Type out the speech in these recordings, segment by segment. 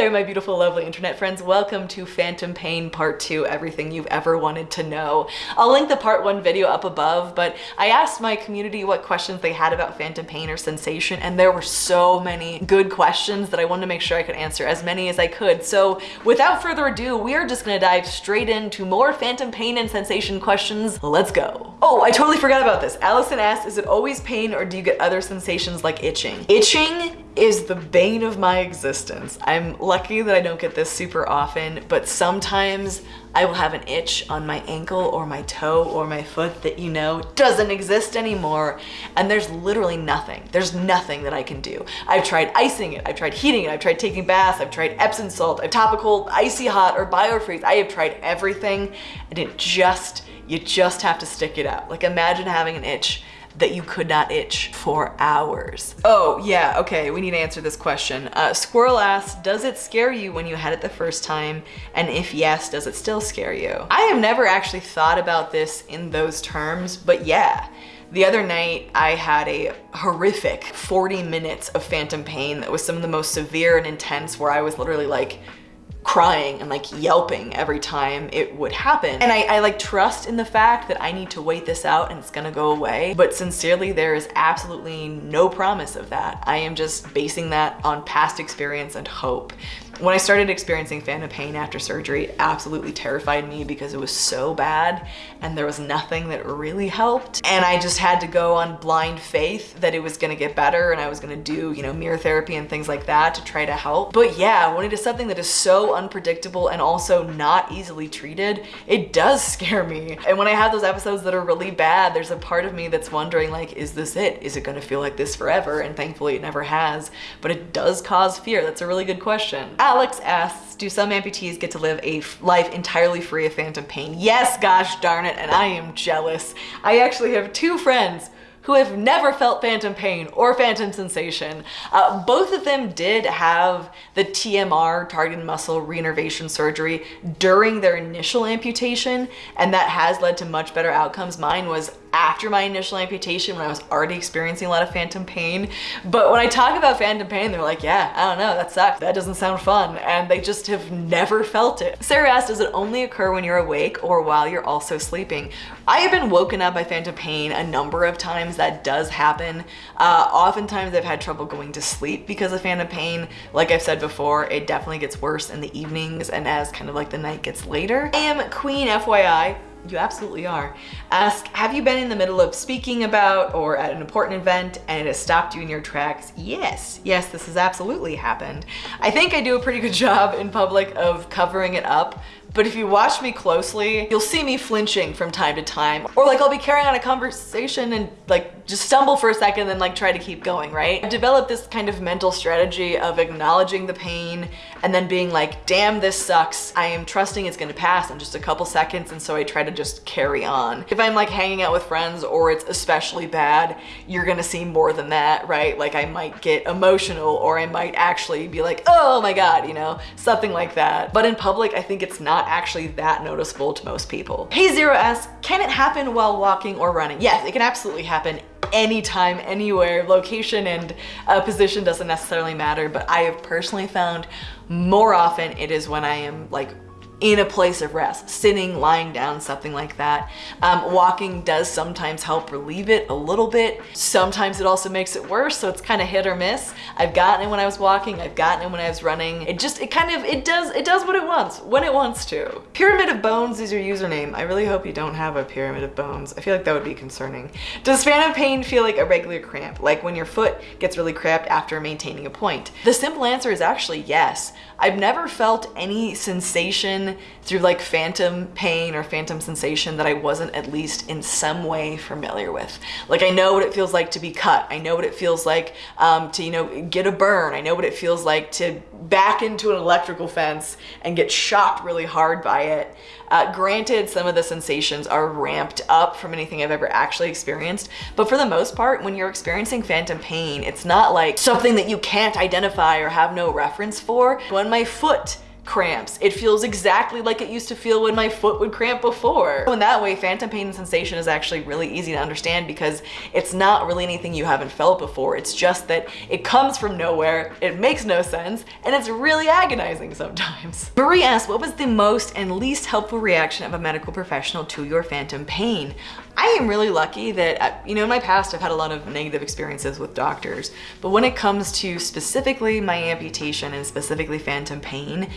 there, my beautiful, lovely internet friends. Welcome to Phantom Pain Part 2, everything you've ever wanted to know. I'll link the Part 1 video up above, but I asked my community what questions they had about phantom pain or sensation, and there were so many good questions that I wanted to make sure I could answer as many as I could. So without further ado, we are just gonna dive straight into more phantom pain and sensation questions. Let's go. Oh, I totally forgot about this. Allison asked, is it always pain or do you get other sensations like itching? Itching is the bane of my existence. I'm lucky that I don't get this super often, but sometimes I will have an itch on my ankle or my toe or my foot that you know doesn't exist anymore. And there's literally nothing. There's nothing that I can do. I've tried icing it. I've tried heating it. I've tried taking baths. I've tried Epsom salt, I've topical icy hot or biofreeze. I have tried everything and it just, you just have to stick it out. Like imagine having an itch that you could not itch for hours. Oh yeah, okay, we need to answer this question. Uh, Squirrel asks, does it scare you when you had it the first time? And if yes, does it still scare you? I have never actually thought about this in those terms, but yeah. The other night, I had a horrific 40 minutes of phantom pain that was some of the most severe and intense where I was literally like crying and like yelping every time it would happen. And I, I, like trust in the fact that I need to wait this out and it's gonna go away. But sincerely, there is absolutely no promise of that. I am just basing that on past experience and hope. When I started experiencing phantom pain after surgery, it absolutely terrified me because it was so bad and there was nothing that really helped. And I just had to go on blind faith that it was gonna get better and I was gonna do, you know, mirror therapy and things like that to try to help. But yeah, when it is something that is so unpredictable and also not easily treated, it does scare me. And when I have those episodes that are really bad, there's a part of me that's wondering like, is this it? Is it gonna feel like this forever? And thankfully it never has, but it does cause fear. That's a really good question. Alex asks, do some amputees get to live a life entirely free of phantom pain? Yes, gosh darn it, and I am jealous. I actually have two friends who have never felt phantom pain or phantom sensation. Uh, both of them did have the TMR, targeted muscle reinnervation surgery, during their initial amputation, and that has led to much better outcomes. Mine was after my initial amputation when I was already experiencing a lot of phantom pain. But when I talk about phantom pain, they're like, yeah, I don't know, that sucks. That doesn't sound fun. And they just have never felt it. Sarah asked, does it only occur when you're awake or while you're also sleeping? I have been woken up by phantom pain a number of times. That does happen. Uh, oftentimes I've had trouble going to sleep because of phantom pain. Like I've said before, it definitely gets worse in the evenings and as kind of like the night gets later. I am Queen FYI you absolutely are. Ask, have you been in the middle of speaking about or at an important event and it has stopped you in your tracks? Yes, yes, this has absolutely happened. I think I do a pretty good job in public of covering it up but if you watch me closely, you'll see me flinching from time to time. Or like I'll be carrying on a conversation and like just stumble for a second and like try to keep going, right? I've developed this kind of mental strategy of acknowledging the pain and then being like, damn, this sucks. I am trusting it's gonna pass in just a couple seconds and so I try to just carry on. If I'm like hanging out with friends or it's especially bad, you're gonna see more than that, right? Like I might get emotional or I might actually be like, oh my God, you know, something like that. But in public, I think it's not not actually that noticeable to most people. Hey Zero asks, can it happen while walking or running? Yes, it can absolutely happen anytime, anywhere. Location and uh, position doesn't necessarily matter, but I have personally found more often it is when I am like in a place of rest, sitting, lying down, something like that. Um, walking does sometimes help relieve it a little bit. Sometimes it also makes it worse, so it's kind of hit or miss. I've gotten it when I was walking, I've gotten it when I was running. It just, it kind of, it does, it does what it wants, when it wants to. Pyramid of Bones is your username. I really hope you don't have a pyramid of bones. I feel like that would be concerning. Does phantom pain feel like a regular cramp, like when your foot gets really cramped after maintaining a point? The simple answer is actually yes. I've never felt any sensation through like phantom pain or phantom sensation that I wasn't at least in some way familiar with. Like I know what it feels like to be cut. I know what it feels like um, to, you know, get a burn. I know what it feels like to back into an electrical fence and get shocked really hard by it. Uh, granted, some of the sensations are ramped up from anything I've ever actually experienced, but for the most part, when you're experiencing phantom pain, it's not like something that you can't identify or have no reference for. When my foot cramps. It feels exactly like it used to feel when my foot would cramp before. So in that way, phantom pain and sensation is actually really easy to understand because it's not really anything you haven't felt before. It's just that it comes from nowhere, it makes no sense, and it's really agonizing sometimes. Marie asked, what was the most and least helpful reaction of a medical professional to your phantom pain? I am really lucky that, uh, you know, in my past I've had a lot of negative experiences with doctors, but when it comes to specifically my amputation and specifically phantom pain,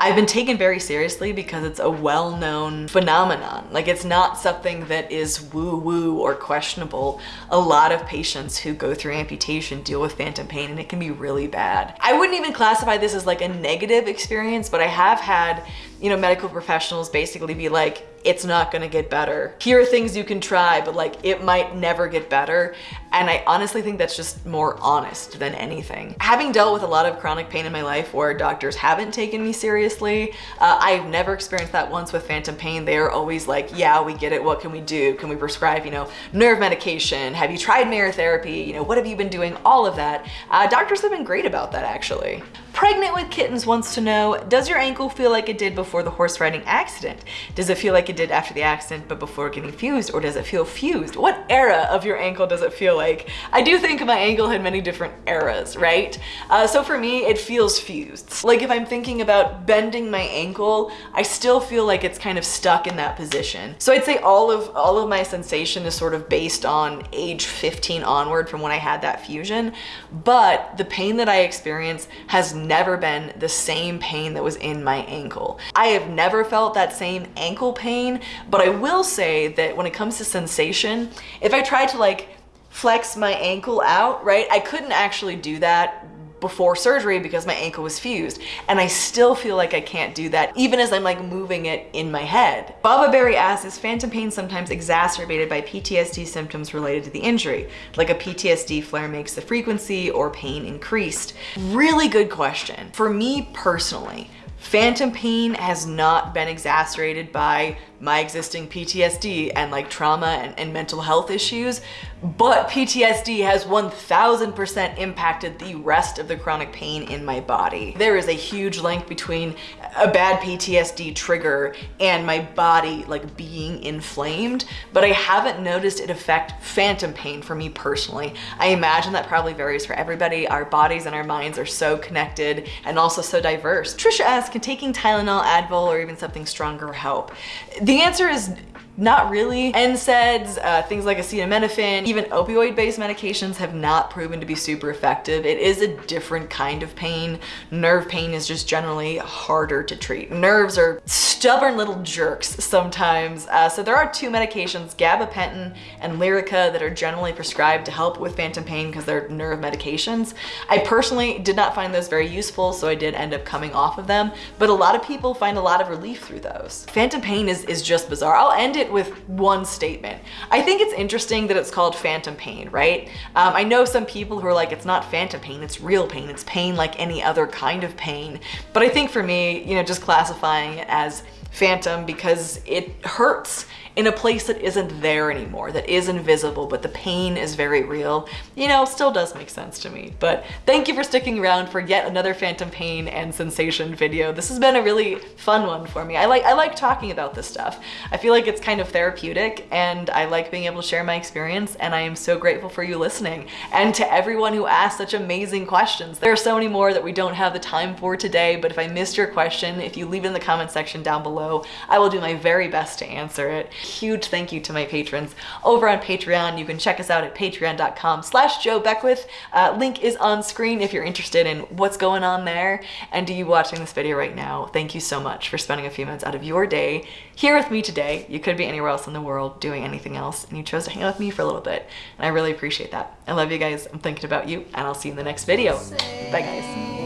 I've been taken very seriously because it's a well-known phenomenon. Like it's not something that is woo-woo or questionable. A lot of patients who go through amputation deal with phantom pain and it can be really bad. I wouldn't even classify this as like a negative experience, but I have had, you know, medical professionals basically be like, it's not gonna get better. Here are things you can try, but like it might never get better. And I honestly think that's just more honest than anything. Having dealt with a lot of chronic pain in my life where doctors haven't taken me seriously, uh, I've never experienced that once with phantom pain. They are always like, yeah, we get it. What can we do? Can we prescribe, you know, nerve medication? Have you tried mirror therapy? You know, what have you been doing? All of that. Uh, doctors have been great about that actually. Pregnant with Kittens wants to know, does your ankle feel like it did before the horse riding accident? Does it feel like it did after the accident but before getting fused or does it feel fused? What era of your ankle does it feel like? I do think my ankle had many different eras, right? Uh, so for me, it feels fused. Like if I'm thinking about bending my ankle, I still feel like it's kind of stuck in that position. So I'd say all of, all of my sensation is sort of based on age 15 onward from when I had that fusion, but the pain that I experience has never been the same pain that was in my ankle. I have never felt that same ankle pain, but I will say that when it comes to sensation, if I tried to like flex my ankle out, right, I couldn't actually do that before surgery because my ankle was fused and I still feel like I can't do that even as I'm like moving it in my head. Baba Berry asks, is phantom pain sometimes exacerbated by PTSD symptoms related to the injury? Like a PTSD flare makes the frequency or pain increased? Really good question. For me personally, Phantom pain has not been exacerbated by my existing PTSD and like trauma and, and mental health issues, but PTSD has 1000% impacted the rest of the chronic pain in my body. There is a huge link between a bad PTSD trigger and my body like being inflamed, but I haven't noticed it affect phantom pain for me personally. I imagine that probably varies for everybody. Our bodies and our minds are so connected and also so diverse. Trisha asks, can taking Tylenol, Advil, or even something stronger help? The answer is not really. NSAIDs, uh, things like acetaminophen, even opioid-based medications have not proven to be super effective. It is a different kind of pain. Nerve pain is just generally harder to treat. Nerves are stubborn little jerks sometimes. Uh, so there are two medications, gabapentin and Lyrica, that are generally prescribed to help with phantom pain because they're nerve medications. I personally did not find those very useful, so I did end up coming off of them, but a lot of people find a lot of relief through those. Phantom pain is, is just bizarre. I'll end it with one statement. I think it's interesting that it's called phantom pain, right? Um, I know some people who are like, it's not phantom pain, it's real pain. It's pain like any other kind of pain. But I think for me, you know, just classifying it as phantom because it hurts in a place that isn't there anymore, that is invisible, but the pain is very real, you know, still does make sense to me. But thank you for sticking around for yet another phantom pain and sensation video. This has been a really fun one for me. I like, I like talking about this stuff. I feel like it's kind of therapeutic and I like being able to share my experience and I am so grateful for you listening. And to everyone who asked such amazing questions. There are so many more that we don't have the time for today, but if I missed your question, if you leave it in the comment section down below, I will do my very best to answer it huge thank you to my patrons over on Patreon. You can check us out at patreon.com slash Joe Beckwith. Uh, link is on screen if you're interested in what's going on there. And to you watching this video right now, thank you so much for spending a few minutes out of your day here with me today. You could be anywhere else in the world doing anything else, and you chose to hang out with me for a little bit. And I really appreciate that. I love you guys. I'm thinking about you, and I'll see you in the next video. Bye, guys.